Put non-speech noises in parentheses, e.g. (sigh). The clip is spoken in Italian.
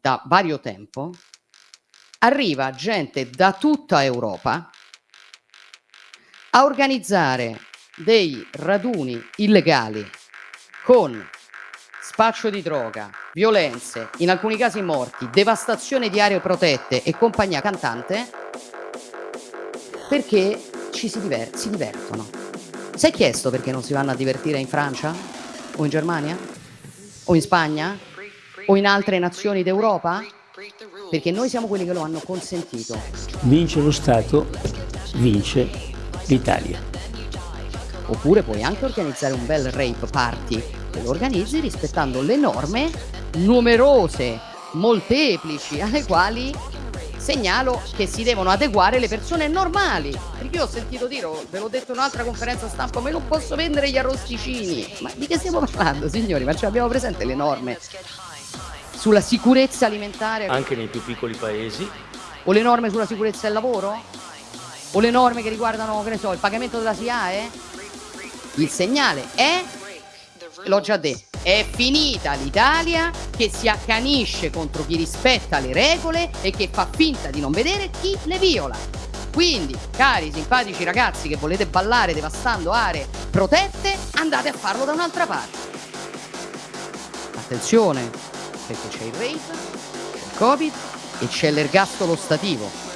da vario tempo, arriva gente da tutta Europa a organizzare dei raduni illegali con spaccio di droga, violenze, in alcuni casi morti, devastazione di aree protette e compagnia cantante perché ci si, diver si divertono. Si è chiesto perché non si vanno a divertire in Francia? O in Germania? O in Spagna? O in altre nazioni d'Europa? Perché noi siamo quelli che lo hanno consentito. Vince lo Stato, vince l'Italia. Oppure puoi anche organizzare un bel rape party e lo organizzi rispettando le norme numerose, molteplici, alle quali segnalo che si devono adeguare le persone normali. Perché io ho sentito dire, ve l'ho detto in un'altra conferenza stampa, ma io non posso vendere gli arrosticini. Ma di che stiamo (laughs) parlando, signori? Ma ce l'abbiamo presente le norme sulla sicurezza alimentare? Anche nei più piccoli paesi. O le norme sulla sicurezza del lavoro? O le norme che riguardano, che ne so, il pagamento della SIAE? Il segnale è, l'ho già detto, è finita l'Italia che si accanisce contro chi rispetta le regole e che fa finta di non vedere chi le viola. Quindi, cari simpatici ragazzi che volete ballare devastando aree protette, andate a farlo da un'altra parte. Attenzione, perché c'è il rape, c'è il covid e c'è l'ergastolo stativo.